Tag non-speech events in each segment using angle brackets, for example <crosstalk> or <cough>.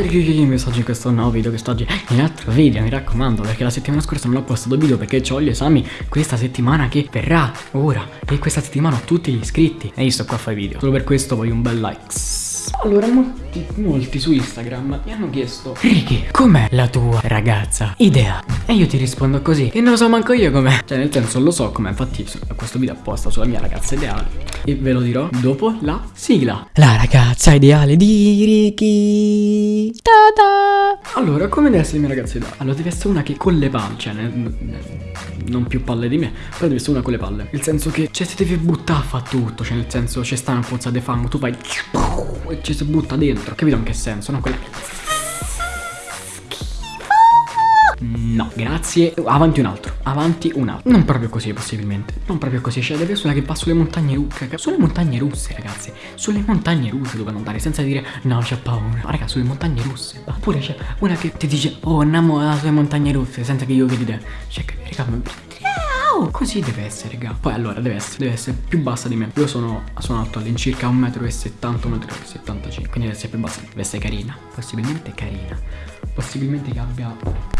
ragazzi, oggi in questo nuovo video, quest'oggi in altro video, mi raccomando, perché la settimana scorsa non ho postato video perché ho gli esami questa settimana che verrà ora e questa settimana ho tutti gli iscritti e io sto qua a fare video. Solo per questo voglio un bel like. Allora, molti, molti su Instagram mi hanno chiesto Ricky, com'è la tua ragazza? Idea? E io ti rispondo così, che non lo so manco io com'è. Cioè nel senso lo so com'è, infatti questo video apposta sulla mia ragazza ideale. E ve lo dirò dopo la sigla. La ragazza ideale di Ricky. Ta-da! Allora, come deve essere mia ragazza ideale? Allora, deve essere una che con le palle, cioè non più palle di me, però deve essere una con le palle. Nel senso che, cioè, si deve buttare a fare tutto, cioè, nel senso, c'è sta una pozza di fango, tu vai e ci si butta dentro. Capito in che senso? No, quella No, grazie. Avanti un altro. Avanti un altro. Non proprio così, possibilmente. Non proprio così. Deve essere una che va sulle montagne russe. Sulle montagne russe, ragazzi. Sulle montagne russe dove andare. Senza dire, no, c'è paura. Ma, raga, sulle montagne russe. Oppure c'è una che ti dice, oh, andiamo sulle montagne russe. Senza che io chiedi te. Cioè, raga, ma Wow, così deve essere, raga. Poi allora deve essere, deve essere più bassa di me. Io sono, sono alto all'incirca 1,70 m, 1,75 m. Quindi deve essere più bassa. Deve essere carina. Possibilmente carina. Possibilmente che abbia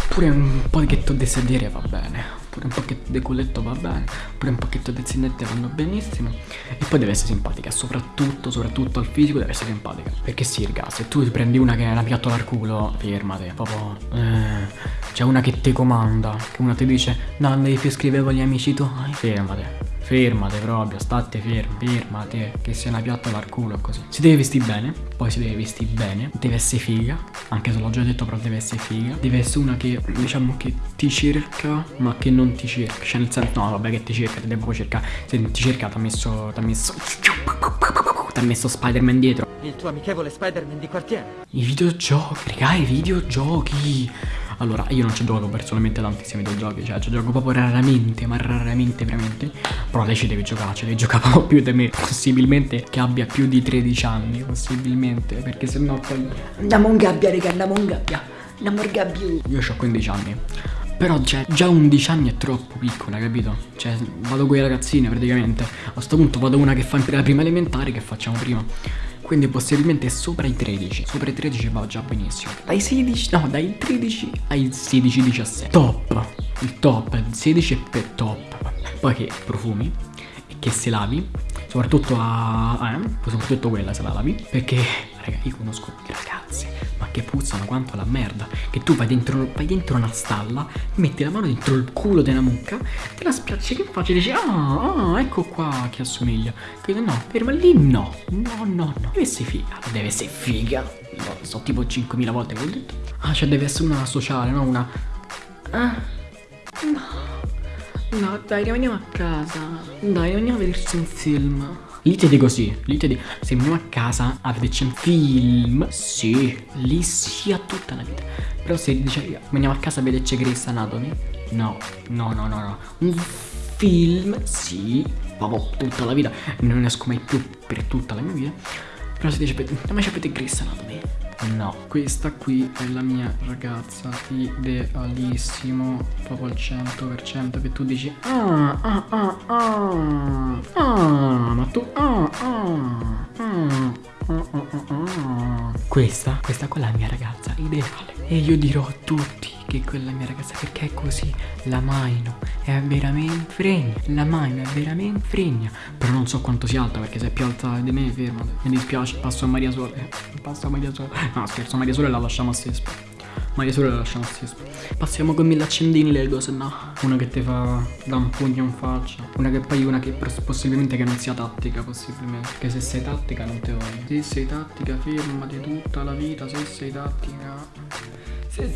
pure un pochetto di sedere va bene. Pure un pochetto di culetto va bene. Pure un pochetto di zinette vanno benissimo. E poi deve essere simpatica. Soprattutto, soprattutto al fisico deve essere simpatica. Perché sì, raga, se tu prendi una che è una piattola al culo, fermate. Proprio. Eh, c'è una che ti comanda. Che una ti dice, no, devi più scrivere con gli amici tuoi. Fermate. Fermate proprio, state fermi, fermate, che sia una piattola al culo così. Si deve vestire bene, poi si deve vestire bene, deve essere figa, anche se l'ho già detto però deve essere figa. Deve essere una che, diciamo, che ti cerca, ma che non ti cerca. Cioè nel senso, no, vabbè che ti cerca, ti devo cercare. Se ti cerca ti ha messo, ti ha messo... Ti ha messo Spider-Man dietro. Il tuo amichevole Spider-Man di quartiere. I videogiochi, raga, i videogiochi. Allora, io non ci gioco personalmente tantissimi videogiochi, cioè ci gioco proprio raramente, ma raramente veramente. Però lei ci deve giocare, ci deve giocare proprio <laughs> più di me. Possibilmente che abbia più di 13 anni, possibilmente, perché se no poi... Andiamo in gabbia, raga, andiamo in gabbia. Andiamo in gabbia. Io ho 15 anni. Però cioè, già 11 anni è troppo piccola, capito? Cioè, vado con i ragazzini praticamente. A sto punto vado una che fa la prima elementare che facciamo prima. Quindi possibilmente sopra i 13 Sopra i 13 va già benissimo. Dai 16, no dai 13 ai 16-17 Top. Il top, il 16 è per top. Poi che profumi E che se lavi Soprattutto a... Eh, soprattutto quella se la lavi Perché, raga, io conosco ma che puzzano quanto la merda Che tu vai dentro, vai dentro una stalla Metti la mano dentro il culo della mucca Te la spiacci che faccio e dici ah, ah, ecco qua che assomiglia. Che no, ferma lì no. No, no, no. Deve essere figa Deve essere figa. No, So tipo 5.000 volte che ho detto. Ah, cioè deve essere una sociale, no? Una Ah No. No, dai, rimaniamo a casa. Dai, rimaniamo a vederci un film Lì ti dico sì, lì ti dico, se andiamo a casa a vederci un film, sì, lì sia tutta la vita. Però se dice, andiamo a casa a vederci Grey's Anatomy, no, no, no, no, no. Un film, sì, proprio tutta la vita, non esco mai più per tutta la mia vita. Però se dice, andiamo a vedere Grey's Anatomy, No, questa qui è la mia ragazza idealissimo, proprio al 100% che tu dici ah, ah, ah, Questa, questa è la mia ragazza ideale. E io dirò a tutti che quella mia ragazza perché è così La Maino è veramente fregna La Maino è veramente fregna. Però non so quanto sia alta perché se è più alta di me fermate. Mi dispiace passo a Maria Sole. Passo a Maria Sole. No scherzo Maria Sole la lasciamo a Sespa Maria Sole la lasciamo Sespa Passiamo con mille accendini Lego se no. Una che ti fa da un pugno in faccia. Una che poi una che possibilmente che non sia tattica possibilmente. Perché se sei tattica non te voglio. Se sei tattica fermati tutta la vita Se sei tattica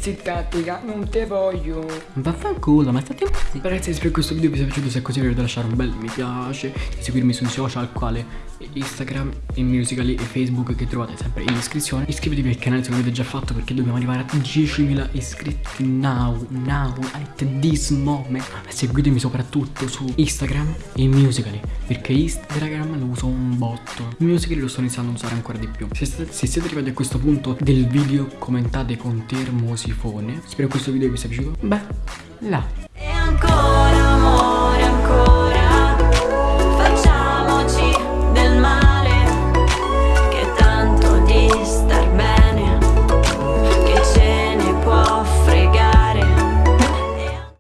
sei tattica, non te voglio. Vaffanculo, ma state un po' zitto. Ragazzi, se per questo video vi sia piaciuto, se è così, dovete lasciare un bel mi piace. E seguirmi sui social, quale Instagram, e Musical.ly e Facebook, che trovate sempre in descrizione. Iscrivetevi al canale se non l'avete già fatto, perché dobbiamo arrivare a 10.000 iscritti now, now, at this moment. Seguitemi soprattutto su Instagram e Musical.ly, perché Instagram lo uso un botto. Musical.ly lo sto iniziando a usare ancora di più. Se, se siete arrivati a questo punto del video, commentate con termo sifone. Spero questo video vi sia piaciuto. Beh, là. E ancora